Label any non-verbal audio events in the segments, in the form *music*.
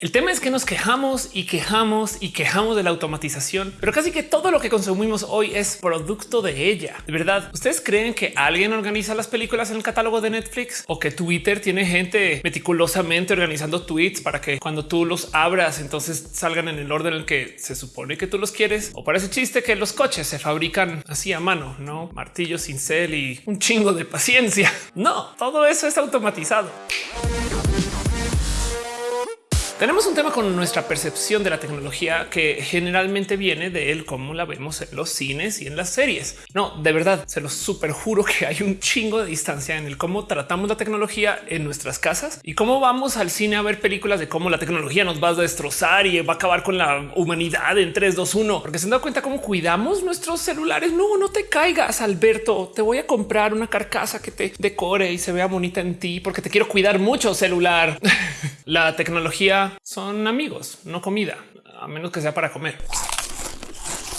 El tema es que nos quejamos y quejamos y quejamos de la automatización, pero casi que todo lo que consumimos hoy es producto de ella. De verdad, ¿ustedes creen que alguien organiza las películas en el catálogo de Netflix o que Twitter tiene gente meticulosamente organizando tweets para que cuando tú los abras entonces salgan en el orden en el que se supone que tú los quieres? O parece chiste que los coches se fabrican así a mano, no martillo, cincel y un chingo de paciencia. *laughs* No, todo eso es automatizado. Tenemos un tema con nuestra percepción de la tecnología que generalmente viene de él, cómo la vemos en los cines y en las series. No, de verdad, se los super juro que hay un chingo de distancia en el cómo tratamos la tecnología en nuestras casas y cómo vamos al cine a ver películas de cómo la tecnología nos va a destrozar y va a acabar con la humanidad en 3, 2, 1. Porque se han dado cuenta cómo cuidamos nuestros celulares. No, no te caigas, Alberto. Te voy a comprar una carcasa que te decore y se vea bonita en ti porque te quiero cuidar mucho celular. *laughs* la tecnología son amigos, no comida, a menos que sea para comer.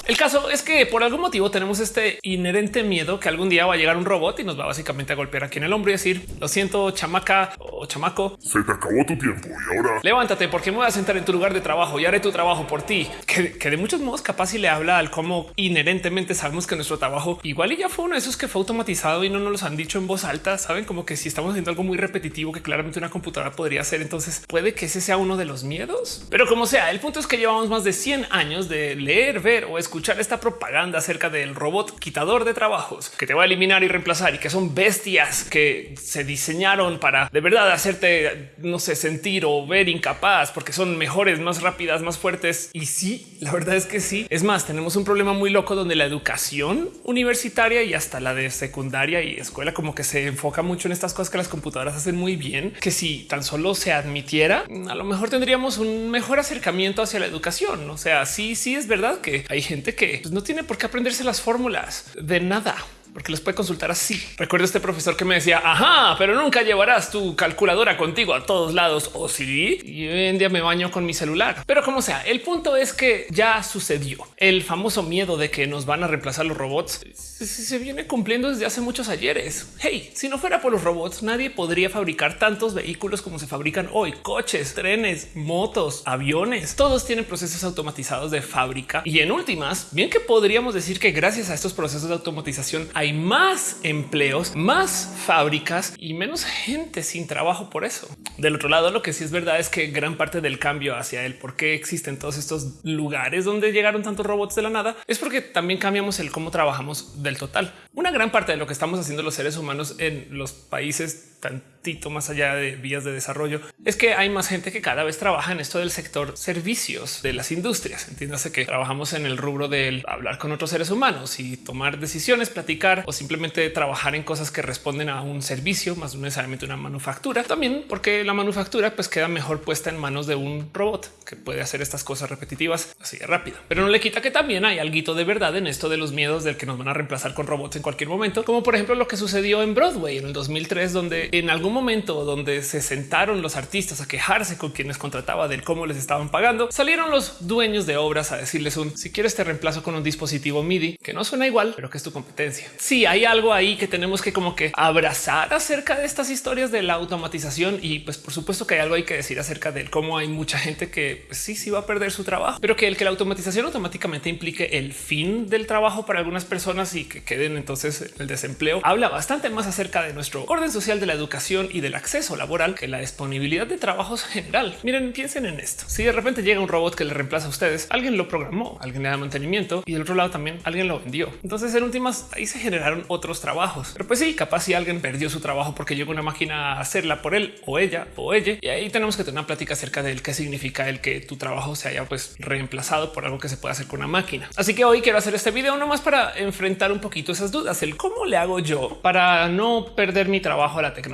El caso es que por algún motivo tenemos este inherente miedo que algún día va a llegar un robot y nos va básicamente a golpear aquí en el hombro y decir lo siento, chamaca o chamaco. Se te acabó tu tiempo y ahora levántate porque me voy a sentar en tu lugar de trabajo y haré tu trabajo por ti. Que, de muchos modos capaz si le habla al cómo inherentemente sabemos que nuestro trabajo igual y ya fue uno de esos que fue automatizado y no nos los han dicho en voz alta. Saben como que si estamos haciendo algo muy repetitivo que claramente una computadora podría hacer, entonces puede que ese sea uno de los miedos. Pero como sea, el punto es que llevamos más de 100 años de leer, ver o escuchar escuchar esta propaganda acerca del robot quitador de trabajos que te va a eliminar y reemplazar y que son bestias que se diseñaron para de verdad hacerte, no sé, sentir o ver incapaz porque son mejores, más rápidas, más fuertes. Y sí, la verdad es que sí. Es más, tenemos un problema muy loco donde la educación universitaria y hasta la de secundaria y escuela como que se enfoca mucho en estas cosas que las computadoras hacen muy bien, que si tan solo se admitiera, a lo mejor tendríamos un mejor acercamiento hacia la educación. O sea, sí, sí es verdad que hay gente que pues, no tiene por qué aprenderse las fórmulas de nada porque los puede consultar así. Recuerdo este profesor que me decía, ajá, pero nunca llevarás tu calculadora contigo a todos lados. O sí, y hoy en día me baño con mi celular. Pero como sea, el punto es que ya sucedió. El famoso miedo de que nos van a reemplazar los robots se viene cumpliendo desde hace muchos ayeres. Hey, si no fuera por los robots, nadie podría fabricar tantos vehículos como se fabrican hoy. Coches, trenes, motos, aviones, todos tienen procesos automatizados de fábrica. Y en últimas, bien que podríamos decir que gracias a estos procesos de automatización hay más empleos, más fábricas y menos gente sin trabajo por eso. Del otro lado, lo que sí es verdad es que gran parte del cambio hacia el por qué existen todos estos lugares donde llegaron tantos robots de la nada es porque también cambiamos el cómo trabajamos del total. Una gran parte de lo que estamos haciendo los seres humanos en los países tantito más allá de vías de desarrollo es que hay más gente que cada vez trabaja en esto del sector servicios de las industrias. Entiéndase que trabajamos en el rubro del hablar con otros seres humanos y tomar decisiones, platicar o simplemente trabajar en cosas que responden a un servicio más necesariamente una manufactura. También porque la manufactura pues queda mejor puesta en manos de un robot que puede hacer estas cosas repetitivas así de rápido, pero no le quita que también hay algo de verdad en esto de los miedos del que nos van a reemplazar con robots en cualquier momento, como por ejemplo lo que sucedió en Broadway en el 2003, donde en algún momento donde se sentaron los artistas a quejarse con quienes contrataba del cómo les estaban pagando, salieron los dueños de obras a decirles un si quieres te reemplazo con un dispositivo MIDI que no suena igual, pero que es tu competencia. Si hay algo ahí que tenemos que como que abrazar acerca de estas historias de la automatización y pues por supuesto que hay algo hay que decir acerca de cómo hay mucha gente que pues, sí, sí va a perder su trabajo, pero que el que la automatización automáticamente implique el fin del trabajo para algunas personas y que queden entonces el desempleo habla bastante más acerca de nuestro orden social de la educación y del acceso laboral que la disponibilidad de trabajos general. Miren, piensen en esto. Si de repente llega un robot que le reemplaza a ustedes, alguien lo programó, alguien le da mantenimiento y del otro lado también alguien lo vendió. Entonces en últimas ahí se generaron otros trabajos. Pero pues sí, capaz si alguien perdió su trabajo porque llegó una máquina a hacerla por él o ella o ella. Y ahí tenemos que tener una plática acerca del qué significa el que tu trabajo se haya pues reemplazado por algo que se puede hacer con una máquina. Así que hoy quiero hacer este video nomás para enfrentar un poquito esas dudas, el cómo le hago yo para no perder mi trabajo a la tecnología.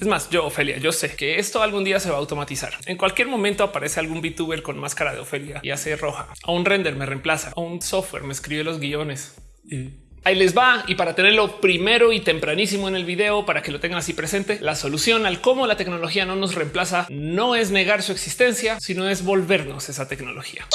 Es más, yo, Ofelia, yo sé que esto algún día se va a automatizar. En cualquier momento aparece algún VTuber con máscara de Ofelia y hace roja. A un render me reemplaza. A un software me escribe los guiones. Ahí les va. Y para tenerlo primero y tempranísimo en el video, para que lo tengan así presente, la solución al cómo la tecnología no nos reemplaza no es negar su existencia, sino es volvernos esa tecnología.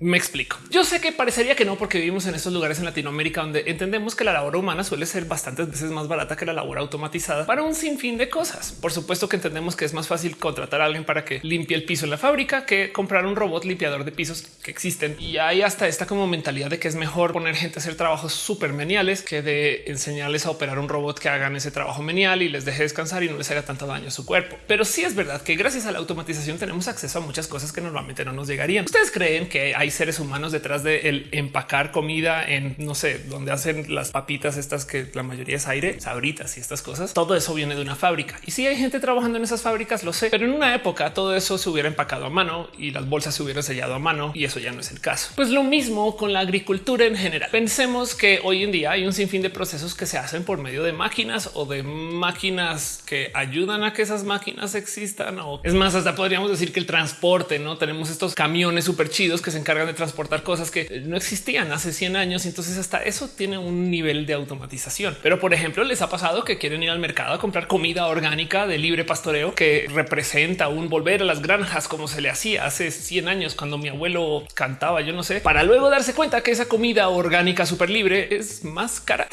Me explico. Yo sé que parecería que no, porque vivimos en estos lugares en Latinoamérica donde entendemos que la labor humana suele ser bastantes veces más barata que la labor automatizada para un sinfín de cosas. Por supuesto que entendemos que es más fácil contratar a alguien para que limpie el piso en la fábrica que comprar un robot limpiador de pisos que existen. Y hay hasta esta como mentalidad de que es mejor poner gente a hacer trabajos súper meniales que de enseñarles a operar un robot que hagan ese trabajo menial y les deje descansar y no les haga tanto daño a su cuerpo. Pero sí es verdad que gracias a la automatización tenemos acceso a muchas cosas que normalmente no nos llegarían. Ustedes creen que hay seres humanos detrás de el empacar comida en no sé dónde hacen las papitas estas que la mayoría es aire, sabritas y estas cosas. Todo eso viene de una fábrica y si hay gente trabajando en esas fábricas, lo sé, pero en una época todo eso se hubiera empacado a mano y las bolsas se hubieran sellado a mano y eso ya no es el caso. Pues lo mismo con la agricultura en general. Pensemos que hoy en día hay un sinfín de procesos que se hacen por medio de máquinas o de máquinas que ayudan a que esas máquinas existan. O es más, hasta podríamos decir que el transporte, no tenemos estos camiones súper chidos que se encargan de transportar cosas que no existían hace 100 años. Entonces hasta eso tiene un nivel de automatización. Pero por ejemplo, les ha pasado que quieren ir al mercado a comprar comida orgánica de libre pastoreo que representa un volver a las granjas como se le hacía hace 100 años cuando mi abuelo cantaba, yo no sé, para luego darse cuenta que esa comida orgánica súper libre es más cara.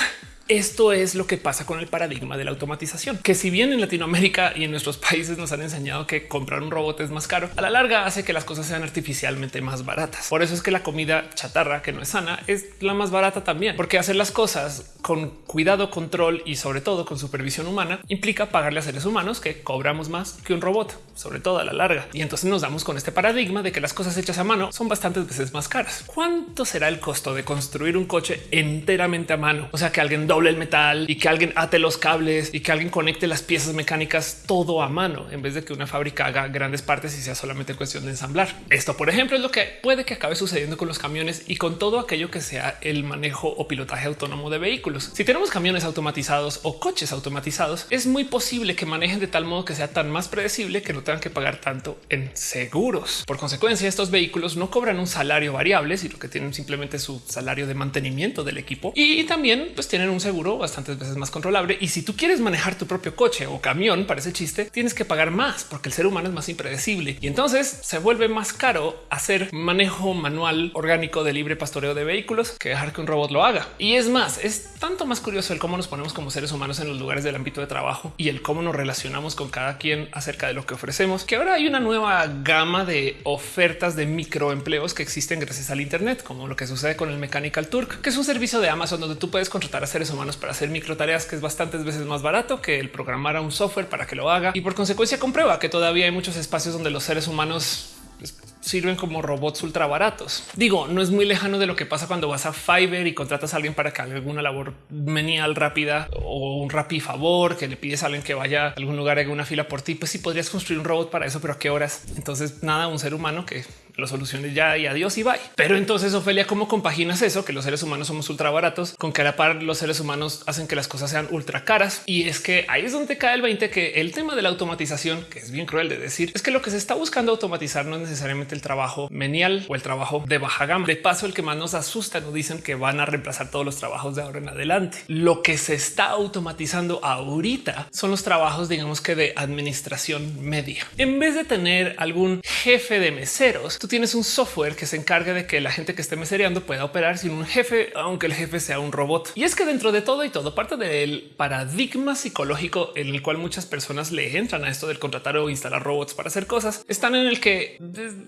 Esto es lo que pasa con el paradigma de la automatización, que si bien en Latinoamérica y en nuestros países nos han enseñado que comprar un robot es más caro, a la larga hace que las cosas sean artificialmente más baratas. Por eso es que la comida chatarra que no es sana es la más barata también, porque hacer las cosas con cuidado, control y sobre todo con supervisión humana implica pagarle a seres humanos que cobramos más que un robot, sobre todo a la larga. Y entonces nos damos con este paradigma de que las cosas hechas a mano son bastantes veces más caras. ¿Cuánto será el costo de construir un coche enteramente a mano? O sea, que alguien doble el metal y que alguien ate los cables y que alguien conecte las piezas mecánicas todo a mano en vez de que una fábrica haga grandes partes y sea solamente cuestión de ensamblar. Esto, por ejemplo, es lo que puede que acabe sucediendo con los camiones y con todo aquello que sea el manejo o pilotaje autónomo de vehículos. Si tenemos camiones automatizados o coches automatizados, es muy posible que manejen de tal modo que sea tan más predecible que no tengan que pagar tanto en seguros. Por consecuencia, estos vehículos no cobran un salario variable, sino que tienen simplemente su salario de mantenimiento del equipo y también pues tienen un seguro bastantes veces más controlable. Y si tú quieres manejar tu propio coche o camión, para ese chiste, tienes que pagar más porque el ser humano es más impredecible y entonces se vuelve más caro hacer manejo manual orgánico de libre pastoreo de vehículos que dejar que un robot lo haga. Y es más, es tanto más curioso el cómo nos ponemos como seres humanos en los lugares del ámbito de trabajo y el cómo nos relacionamos con cada quien acerca de lo que ofrecemos, que ahora hay una nueva gama de ofertas de microempleos que existen gracias al Internet, como lo que sucede con el Mechanical Turk, que es un servicio de Amazon donde tú puedes contratar a seres humanos para hacer micro tareas que es bastantes veces más barato que el programar a un software para que lo haga y por consecuencia comprueba que todavía hay muchos espacios donde los seres humanos pues, sirven como robots ultra baratos. Digo, no es muy lejano de lo que pasa cuando vas a Fiverr y contratas a alguien para que haga alguna labor menial rápida o un rapi favor que le pides a alguien que vaya a algún lugar, haga una fila por ti. Pues sí podrías construir un robot para eso, pero a qué horas? Entonces, nada, un ser humano que lo soluciones ya y adiós y bye. Pero entonces, Ofelia, ¿cómo compaginas eso? Que los seres humanos somos ultra baratos con que a la par los seres humanos hacen que las cosas sean ultra caras. Y es que ahí es donde cae el 20 que el tema de la automatización, que es bien cruel de decir, es que lo que se está buscando automatizar no es necesariamente el trabajo menial o el trabajo de baja gama. De paso, el que más nos asusta nos dicen que van a reemplazar todos los trabajos de ahora en adelante. Lo que se está automatizando ahorita son los trabajos, digamos que de administración media. En vez de tener algún jefe de meseros, tú tienes un software que se encarga de que la gente que esté mesereando pueda operar sin un jefe, aunque el jefe sea un robot. Y es que dentro de todo y todo parte del paradigma psicológico en el cual muchas personas le entran a esto del contratar o instalar robots para hacer cosas, están en el que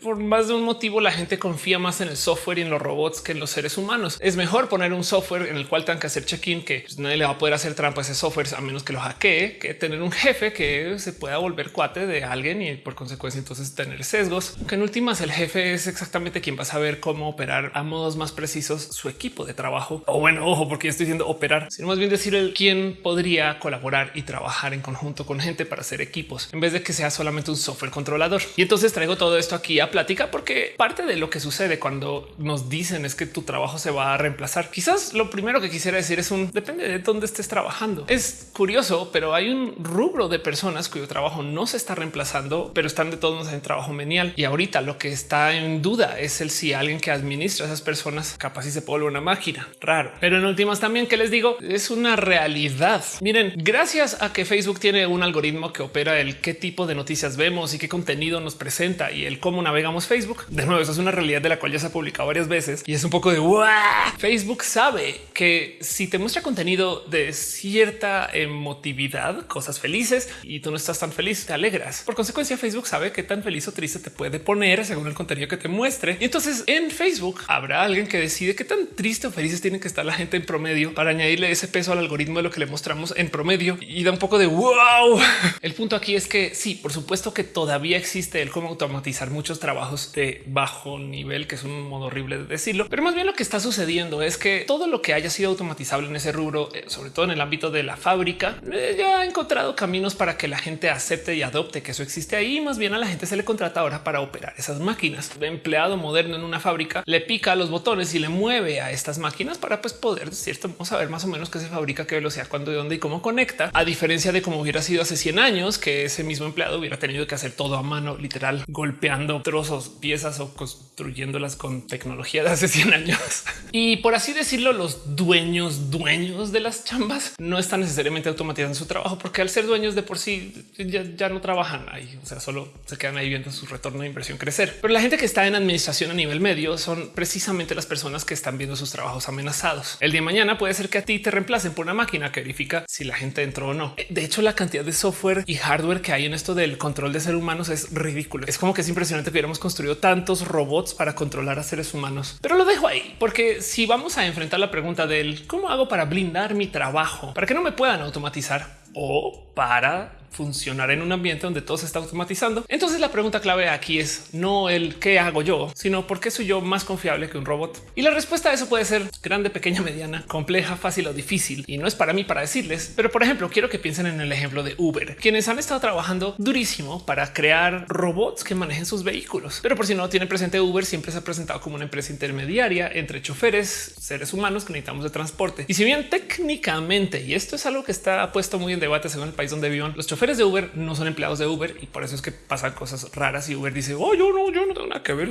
por más de un motivo la gente confía más en el software y en los robots que en los seres humanos. Es mejor poner un software en el cual tengan que hacer check-in que pues, nadie le va a poder hacer trampa a ese software a menos que lo hackee, que tener un jefe que se pueda volver cuate de alguien y por consecuencia entonces tener sesgos, que en últimas el jefe es exactamente quien va a saber cómo operar a modos más precisos su equipo de trabajo. O bueno, ojo, porque estoy diciendo operar, sino más bien decir el quién podría colaborar y trabajar en conjunto con gente para hacer equipos en vez de que sea solamente un software controlador. Y entonces traigo todo esto aquí a plática porque parte de lo que sucede cuando nos dicen es que tu trabajo se va a reemplazar. Quizás lo primero que quisiera decir es un depende de dónde estés trabajando. Es curioso, pero hay un rubro de personas cuyo trabajo no se está reemplazando, pero están de todos en trabajo menial. Y ahorita lo que está en duda es el si alguien que administra a esas personas capaz si se puede volver una máquina raro. Pero en últimas también que les digo es una realidad. Miren, gracias a que Facebook tiene un algoritmo que opera el qué tipo de noticias vemos y qué contenido nos presenta y el cómo navegamos Facebook. De nuevo, eso es una realidad de la cual ya se ha publicado varias veces y es un poco de Facebook sabe que si te muestra contenido de cierta emotividad, cosas felices y tú no estás tan feliz, te alegras. Por consecuencia, Facebook sabe qué tan feliz o triste te puede poner según el contenido que te muestre. Y entonces en Facebook habrá alguien que decide qué tan triste o felices tiene que estar la gente en promedio para añadirle ese peso al algoritmo de lo que le mostramos en promedio y da un poco de wow. *laughs* El punto aquí es que sí, por supuesto que todavía existe el cómo automatizar muchos trabajos de bajo nivel, que es un modo horrible de decirlo, pero más bien lo que está sucediendo es que todo lo que haya sido automatizable en ese rubro, eh, sobre todo en el ámbito de la fábrica, eh, ya ha encontrado caminos para que la gente acepte y adopte que eso existe ahí. Más bien a la gente se le contrata ahora para operar esas máquinas. El empleado moderno en una fábrica le pica los botones y le mueve a estas máquinas para pues, poder de cierto saber más o menos qué se fabrica, qué velocidad, cuándo, de dónde y cómo conecta. A diferencia de cómo hubiera sido hace 100 años, que ese mismo empleado hubiera tenido que hacer todo a mano, literal, golpeando trozos, piezas o construyéndolas con tecnología de hace 100 años. *laughs* y por así decirlo, los dueños, dueños de las chambas no están necesariamente automatizando su trabajo porque al ser dueños de por sí ya, no trabajan ahí, o sea, solo se quedan ahí viendo su retorno de inversión crecer. Pero la gente que está en administración a nivel medio son precisamente las personas que están viendo sus trabajos amenazados. El día de mañana puede ser que a ti te reemplacen por una máquina que verifica si la gente entró o no. De hecho, la cantidad de software y hardware que hay en esto del control de seres humanos es ridículo. Es como que es impresionante que hubiéramos construido tantos robots para controlar a seres humanos, pero lo dejo ahí porque si vamos a enfrentar la pregunta del cómo hago para blindar mi trabajo para que no me puedan automatizar o para funcionar en un ambiente donde todo se está automatizando. Entonces la pregunta clave aquí es no el qué hago yo, sino por qué soy yo más confiable que un robot. Y la respuesta a eso puede ser grande, pequeña, mediana, compleja, fácil o difícil. Y no es para mí para decirles, pero por ejemplo, quiero que piensen en el ejemplo de Uber, quienes han estado trabajando durísimo para crear robots que manejen sus vehículos. Pero por si no tienen presente, Uber siempre se ha presentado como una empresa intermediaria entre choferes, seres humanos que necesitamos de transporte. Y si bien técnicamente, y esto es algo que está puesto muy en debate según el país donde vivan, los choferes de Uber no son empleados de Uber y por eso es que pasan cosas raras y Uber dice, oh, yo no, yo no tengo nada que ver.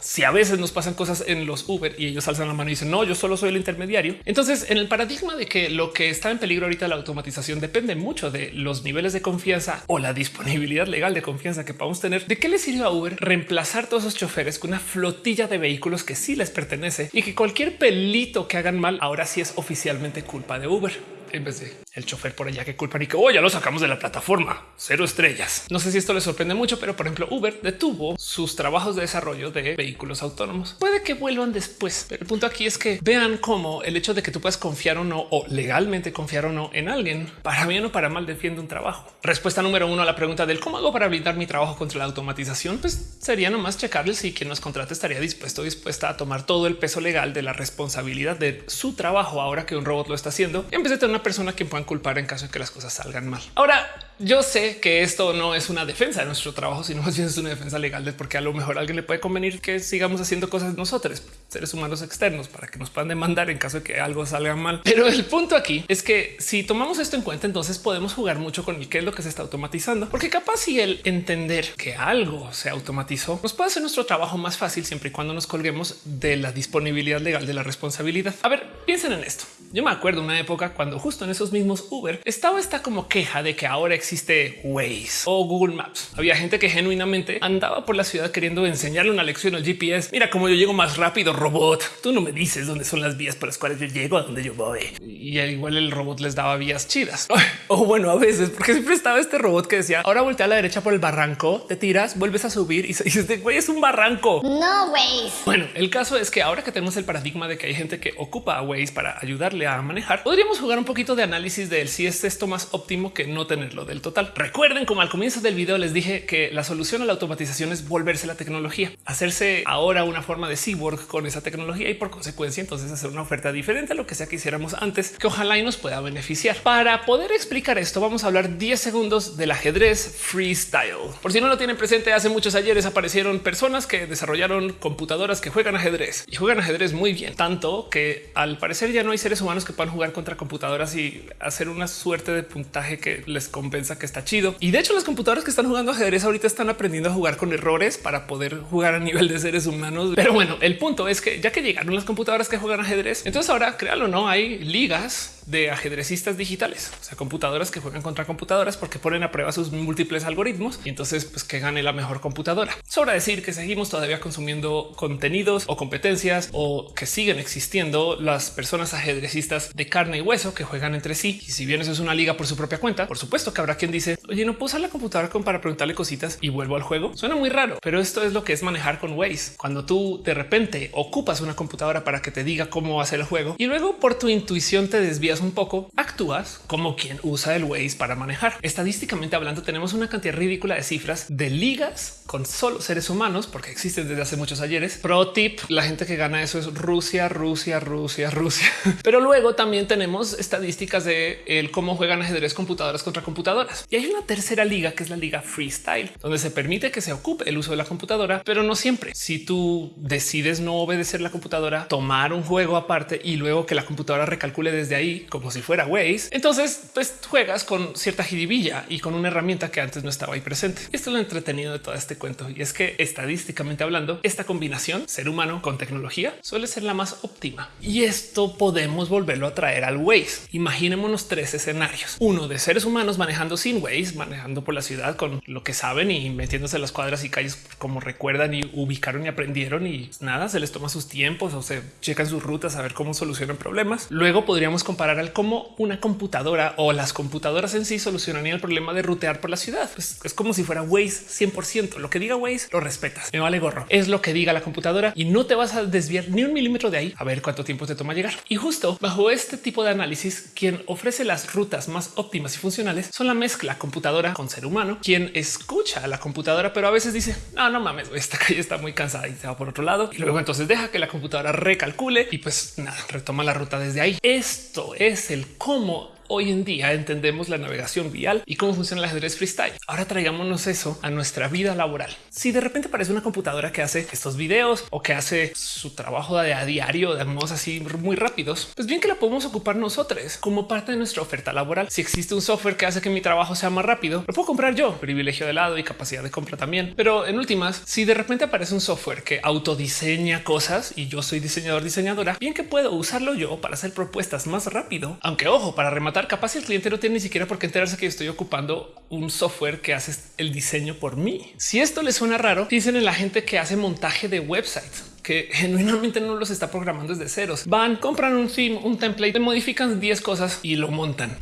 Si a veces nos pasan cosas en los Uber y ellos alzan la mano y dicen, no, yo solo soy el intermediario. Entonces, en el paradigma de que lo que está en peligro ahorita la automatización depende mucho de los niveles de confianza o la disponibilidad legal de confianza que podamos tener, ¿de qué le sirve a Uber reemplazar todos esos choferes con una flotilla de vehículos que sí les pertenece y que cualquier pelito que hagan mal ahora sí es oficialmente culpa de Uber? en vez de el chofer por allá que culpan y que oh, ya lo sacamos de la plataforma cero estrellas. No sé si esto les sorprende mucho, pero por ejemplo, Uber detuvo sus trabajos de desarrollo de vehículos autónomos. Puede que vuelvan después, pero el punto aquí es que vean cómo el hecho de que tú puedas confiar o no o legalmente confiar o no en alguien para bien o para mal defiende un trabajo. Respuesta número uno a la pregunta del cómo hago para blindar mi trabajo contra la automatización, pues sería nomás checarle si quien nos contrate estaría dispuesto o dispuesta a tomar todo el peso legal de la responsabilidad de su trabajo ahora que un robot lo está haciendo en vez de tener una persona que puedan culpar en caso de que las cosas salgan mal. Ahora, yo sé que esto no es una defensa de nuestro trabajo, sino más bien es una defensa legal de porque a lo mejor alguien le puede convenir que sigamos haciendo cosas nosotros, seres humanos externos, para que nos puedan demandar en caso de que algo salga mal. Pero el punto aquí es que si tomamos esto en cuenta, entonces podemos jugar mucho con el qué es lo que se está automatizando, porque capaz si el entender que algo se automatizó nos puede hacer nuestro trabajo más fácil siempre y cuando nos colguemos de la disponibilidad legal de la responsabilidad. A ver, piensen en esto. Yo me acuerdo una época cuando justo en esos mismos Uber estaba esta como queja de que ahora existe Waze o Google Maps. Había gente que genuinamente andaba por la ciudad queriendo enseñarle una lección al GPS. Mira cómo yo llego más rápido, robot. Tú no me dices dónde son las vías por las cuales yo llego a donde yo voy. Y igual el robot les daba vías chidas. O bueno, a veces, porque siempre estaba este robot que decía ahora voltea a la derecha por el barranco, te tiras, vuelves a subir y *laughs* dices, güey, es un barranco. No, Waze. Bueno, el caso es que ahora que tenemos el paradigma de que hay gente que ocupa a Waze para ayudarle a manejar, podríamos jugar un poquito de análisis de si es más óptimo que no tenerlo del total. Recuerden como al comienzo del video les dije que la solución a la automatización es volverse la tecnología, hacerse ahora una forma de cyborg con esa tecnología y por consecuencia entonces hacer una oferta diferente a lo que sea que hiciéramos antes que ojalá y nos pueda beneficiar. Para poder explicar esto vamos a hablar 10 segundos del ajedrez freestyle. Por si no lo tienen presente, hace muchos ayeres aparecieron personas que desarrollaron computadoras que juegan ajedrez y juegan ajedrez muy bien, tanto que al parecer ya no hay seres humanos que puedan jugar contra computadoras y hacer una suerte de puntaje que les recompensa que está chido. Y de hecho, las computadoras que están jugando ajedrez ahorita están aprendiendo a jugar con errores para poder jugar a nivel de seres humanos. Pero bueno, el punto es que ya que llegaron las computadoras que juegan ajedrez, entonces ahora créalo, no hay ligas de ajedrecistas digitales, o sea, computadoras que juegan contra computadoras porque ponen a prueba sus múltiples algoritmos y entonces pues que gane la mejor computadora. Sobra decir que seguimos todavía consumiendo contenidos o competencias o que siguen existiendo las personas ajedrecistas de carne y hueso que juegan entre sí. Y si bien eso es una liga por su propia cuenta, por supuesto que habrá quien dice, oye, no puedo usar la computadora para preguntarle cositas y vuelvo al juego. Suena muy raro, pero esto es lo que es manejar con Waze. Cuando tú de repente ocupas una computadora para que te diga cómo hacer el juego y luego por tu intuición te desvías un poco, actúas como quien usa el Waze para manejar. Estadísticamente hablando, tenemos una cantidad ridícula de cifras de ligas con solo seres humanos, porque existen desde hace muchos ayeres. Pro tip, la gente que gana eso es Rusia, Rusia, Rusia, Rusia. *laughs* Pero luego también tenemos estadísticas de el cómo juegan ajedrez computadoras contra computadoras. Y hay una tercera liga que es la liga freestyle, donde se permite que se ocupe el uso de la computadora, pero no siempre. Si tú decides no obedecer la computadora, tomar un juego aparte y luego que la computadora recalcule desde ahí como si fuera Waze, entonces pues juegas con cierta jiribilla y con una herramienta que antes no estaba ahí presente. Esto es lo entretenido de todo este cuento y es que estadísticamente hablando, esta combinación ser humano con tecnología suele ser la más óptima y esto podemos volverlo a traer al Waze. Imaginémonos tres escenarios: uno de seres humanos manejando sin Waze, manejando por la ciudad con lo que saben y metiéndose en las cuadras y calles como recuerdan y ubicaron y aprendieron y nada, se les toma sus tiempos o se checan sus rutas a ver cómo solucionan problemas. Luego podríamos comparar al cómo una computadora o las computadoras en sí solucionarían el problema de rutear por la ciudad. Pues es como si fuera Waze 100%. Lo que diga Waze lo respetas. Me vale gorro. Es lo que diga la computadora y no te vas a desviar ni un milímetro de ahí a ver cuánto tiempo te toma llegar. Y justo bajo este tipo de análisis, quien ofrece las rutas más óptimas y funcionales son la mezcla computadora con ser humano, quien escucha a la computadora, pero a veces dice no, no mames, esta calle está muy cansada y se va por otro lado. Y luego entonces deja que la computadora recalcule y pues nada, retoma la ruta desde ahí. Esto es el cómo hoy en día entendemos la navegación vial y cómo funciona el ajedrez freestyle. Ahora traigámonos eso a nuestra vida laboral. Si de repente aparece una computadora que hace estos videos o que hace su trabajo a diario de modos así muy rápidos, pues bien que la podemos ocupar nosotros como parte de nuestra oferta laboral. Si existe un software que hace que mi trabajo sea más rápido, lo puedo comprar yo, privilegio de lado y capacidad de compra también. Pero en últimas, si de repente aparece un software que autodiseña cosas y yo soy diseñador diseñadora, bien que puedo usarlo yo para hacer propuestas más rápido, aunque ojo, para rematar capaz el cliente no tiene ni siquiera por qué enterarse que estoy ocupando un software que hace el diseño por mí. Si esto les suena raro, piensen en la gente que hace montaje de websites que *laughs* genuinamente no los está programando desde ceros. Van, compran un theme, un template, modifican 10 cosas y lo montan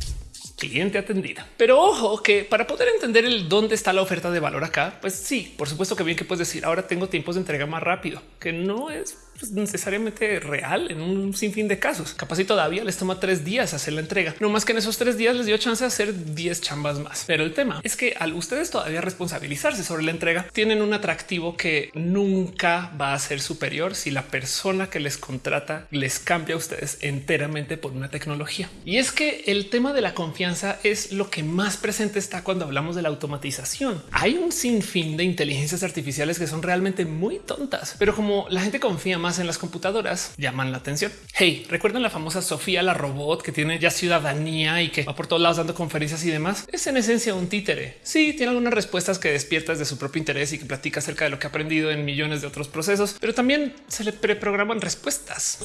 cliente atendida. Pero ojo que para poder entender el dónde está la oferta de valor acá, pues sí, por supuesto que bien que puedes decir ahora tengo tiempos de entrega más rápido, que no es pues, necesariamente real en un sinfín de casos. Capaz y todavía les toma tres días hacer la entrega. No más que en esos tres días les dio chance de hacer 10 chambas más. Pero el tema es que al ustedes todavía responsabilizarse sobre la entrega, tienen un atractivo que nunca va a ser superior si la persona que les contrata les cambia a ustedes enteramente por una tecnología. Y es que el tema de la confianza es lo que más presente está cuando hablamos de la automatización. Hay un sinfín de inteligencias artificiales que son realmente muy tontas, pero como la gente confía más en las computadoras llaman la atención. Hey, recuerdan la famosa Sofía, la robot que tiene ya ciudadanía y que va por todos lados dando conferencias y demás. Es en esencia un títere. Sí, tiene algunas respuestas que despiertas de su propio interés y que platica acerca de lo que ha aprendido en millones de otros procesos, pero también se le preprograman respuestas.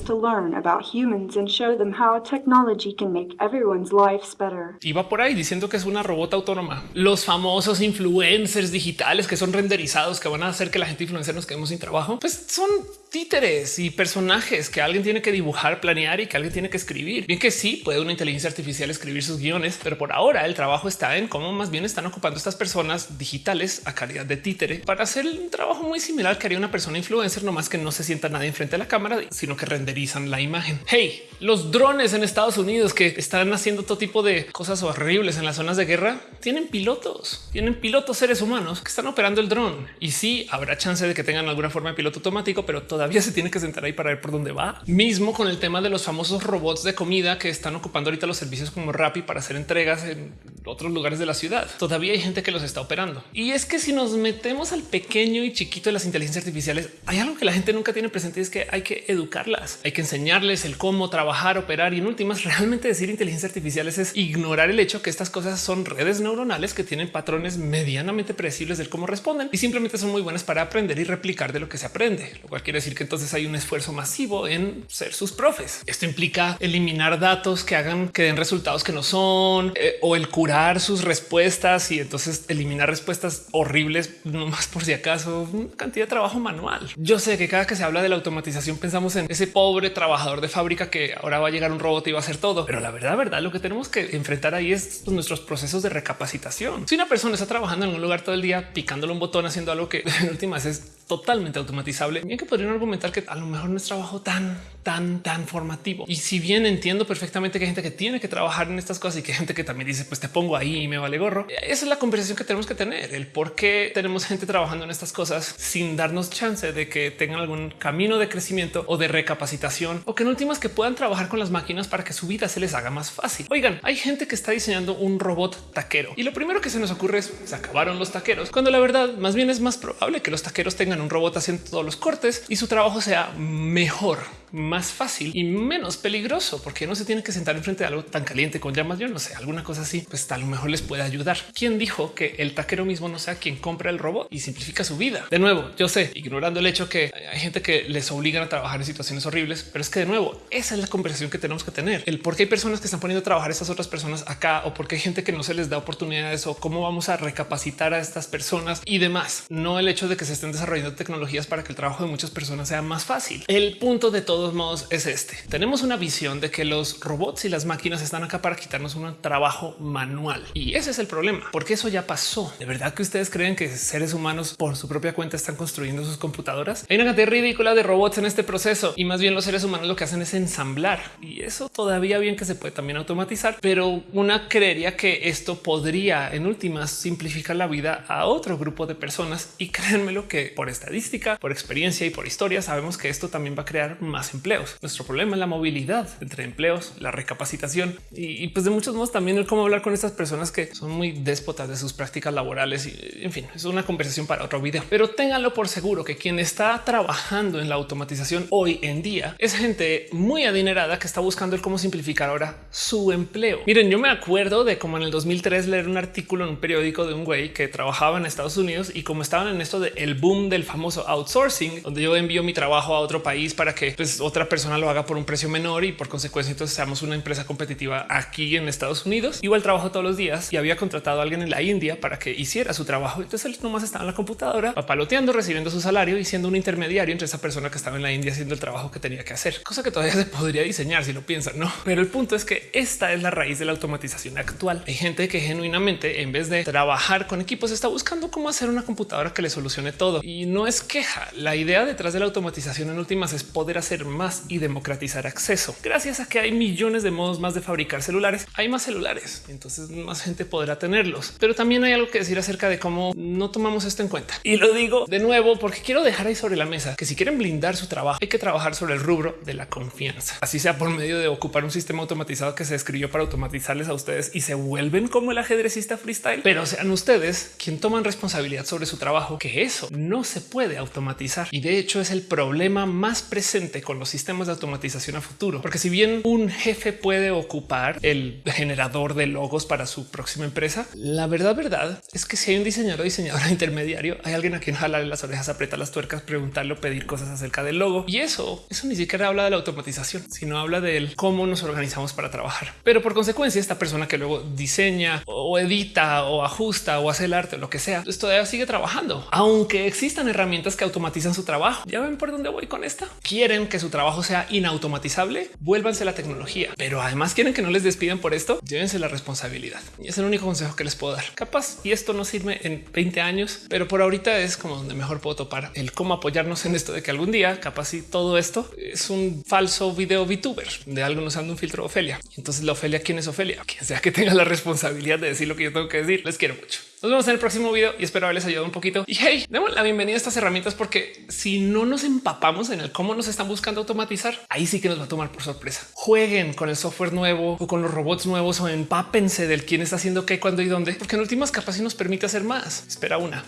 Y va por ahí diciendo que es una robot autónoma. Los famosos influencers digitales que son renderizados, que van a hacer que la gente influencer nos quedemos sin trabajo, pues son títeres y personajes que alguien tiene que dibujar, planear y que alguien tiene que escribir. Bien que sí puede una inteligencia artificial escribir sus guiones, pero por ahora el trabajo está en cómo más bien están ocupando estas personas digitales a calidad de títere para hacer un trabajo muy similar que haría una persona influencer, no más que no se sienta nadie enfrente de la cámara, sino que renderizan la imagen. Hey, los drones en Estados Unidos que están haciendo todo tipo de cosas horribles en las zonas de guerra tienen pilotos, tienen pilotos seres humanos que están operando el dron y sí habrá chance de que tengan alguna forma de piloto automático, pero todavía se tiene que sentar ahí para ver por dónde va. Mismo con el tema de los famosos robots de comida que están ocupando ahorita los servicios como Rappi para hacer entregas en otros lugares de la ciudad. Todavía hay gente que los está operando. Y es que si nos metemos al pequeño y chiquito de las inteligencias artificiales, hay algo que la gente nunca tiene presente, es que hay que educarlas, hay que enseñarles el cómo trabajar, operar y en últimas realmente decir inteligencia artificiales es ignorar el hecho que estas cosas son redes neuronales que tienen patrones medianamente predecibles del cómo responden y simplemente son muy buenas para aprender y replicar de lo que se aprende, lo cual quiere decir que entonces hay un esfuerzo masivo en ser sus profes. Esto implica eliminar datos que hagan que den resultados que no son eh, o el curar sus respuestas y entonces eliminar respuestas horribles, no más por si acaso, una cantidad de trabajo manual. Yo sé que cada que se habla de la automatización pensamos en ese pobre trabajador de fábrica que ahora va a llegar un robot y va a hacer todo, pero la verdad, verdad, lo que tenemos que enfrentar ahí es nuestros procesos de recapacitación. Si una persona está trabajando en un lugar todo el día picándole un botón haciendo algo que *laughs* en últimas es totalmente automatizable, bien que podrían argumentar que a lo mejor no es trabajo tan, tan, tan formativo. Y si bien entiendo perfectamente que hay gente que tiene que trabajar en estas cosas y que hay gente que también dice, pues te pongo ahí y me vale gorro. Esa es la conversación que tenemos que tener, el por qué tenemos gente trabajando en estas cosas sin darnos chance de que tengan algún camino de crecimiento o de recapacitación o que en últimas que puedan trabajar con las máquinas para que su vida se les haga más fácil. Oigan, hay gente que está diseñando un robot taquero y lo primero que se nos ocurre es se acabaron los taqueros, cuando la verdad más bien es más probable que los taqueros tengan un robot haciendo todos los cortes y su trabajo sea mejor más fácil y menos peligroso porque no se tiene que sentar enfrente de algo tan caliente con llamas. Yo no sé, alguna cosa así, pues a lo mejor les puede ayudar. ¿Quién dijo que el taquero mismo no sea quien compra el robot y simplifica su vida? De nuevo, yo sé, ignorando el hecho que hay gente que les obligan a trabajar en situaciones horribles, pero es que de nuevo, esa es la conversación que tenemos que tener. El por qué hay personas que están poniendo a trabajar a estas otras personas acá o por qué hay gente que no se les da oportunidades o cómo vamos a recapacitar a estas personas y demás. No el hecho de que se estén desarrollando tecnologías para que el trabajo de muchas personas sea más fácil. El punto de todos modos es este. Tenemos una visión de que los robots y las máquinas están acá para quitarnos un trabajo manual. Y ese es el problema, porque eso ya pasó. ¿De verdad que ustedes creen que seres humanos por su propia cuenta están construyendo sus computadoras? Hay una cantidad ridícula de robots en este proceso y más bien los seres humanos lo que hacen es ensamblar. Y eso todavía bien que se puede también automatizar, pero una creería que esto podría en últimas simplificar la vida a otro grupo de personas. Y *laughs* créanmelo que por estadística, por experiencia y por historia sabemos que esto también va a crear más empleos. Nuestro problema es la movilidad entre empleos, la recapacitación y, pues de muchos modos también el cómo hablar con estas personas que son muy déspotas de sus prácticas laborales y en fin, es una conversación para otro video. Pero ténganlo por seguro que quien está trabajando en la automatización hoy en día es gente muy adinerada que está buscando el cómo simplificar ahora su empleo. Miren, yo me acuerdo de cómo en el 2003 leer un artículo en un periódico de un güey que trabajaba en Estados Unidos y como estaban en esto del boom del famoso outsourcing, donde yo envío mi trabajo a otro país para que pues, otra persona lo haga por un precio menor y por consecuencia entonces seamos una empresa competitiva aquí en Estados Unidos. Igual trabajo todos los días y había contratado a alguien en la India para que hiciera su trabajo. Entonces él nomás estaba en la computadora papaloteando, recibiendo su salario y siendo un intermediario entre esa persona que estaba en la India haciendo el trabajo que tenía que hacer, cosa que todavía *laughs* se podría diseñar si lo piensan, no? Pero el punto es que esta es la raíz de la automatización actual. Hay gente que genuinamente en vez de trabajar con equipos está buscando cómo hacer una computadora que le solucione todo y no es queja. La idea detrás de la automatización en últimas es poder hacer más y democratizar acceso. Gracias a que hay millones de modos más de fabricar celulares, hay más celulares, entonces más gente podrá tenerlos. Pero también hay algo que decir acerca de cómo no tomamos esto en cuenta. Y lo digo de nuevo porque quiero dejar ahí sobre la mesa que si quieren blindar su trabajo, hay que trabajar sobre el rubro de la confianza. Así sea por medio de ocupar un sistema automatizado que se escribió para automatizarles a ustedes y se vuelven como el ajedrecista freestyle, pero sean ustedes quien toman responsabilidad sobre su trabajo, que eso no se puede automatizar. Y de hecho es el problema más presente con los sistemas de automatización a futuro, porque si bien un jefe puede ocupar el generador de logos para su próxima empresa, la verdad, verdad es que si hay un diseñador o diseñador *laughs* intermediario, hay alguien a quien jalarle las orejas, apretar las tuercas, preguntarle o pedir cosas acerca del logo. Y eso, eso ni siquiera habla de la automatización, sino habla del cómo nos organizamos para trabajar. Pero por consecuencia, esta persona que luego diseña o edita o ajusta o hace el arte o lo que sea, pues todavía sigue trabajando, aunque existan herramientas que automatizan su trabajo. Ya ven por dónde voy con esta. Quieren que su trabajo sea inautomatizable, vuélvanse la tecnología, pero además quieren que no les despidan por esto. Llévense la responsabilidad. Y es el único consejo que les puedo dar. Capaz y esto no sirve en 20 años, pero por ahorita es como donde mejor puedo topar el cómo apoyarnos en esto de que algún día capaz y todo esto es un falso video VTuber de algo usando un filtro Ofelia. Entonces la Ofelia, ¿quién es Ofelia? Quien sea que tenga la responsabilidad de decir lo que yo tengo que decir. Les quiero mucho. Nos vemos en el próximo video y espero haberles ayudado un poquito. Y hey, demos la bienvenida a estas herramientas porque si no nos empapamos en el cómo nos están buscando automatizar, ahí sí que nos va a tomar por sorpresa. Jueguen con el software nuevo o con los robots nuevos o empápense del quién está haciendo qué, cuándo y dónde, porque en últimas capas sí nos permite hacer más. Espera una.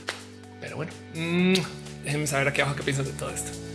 Pero bueno, mm, déjenme saber aquí abajo qué piensan de todo esto.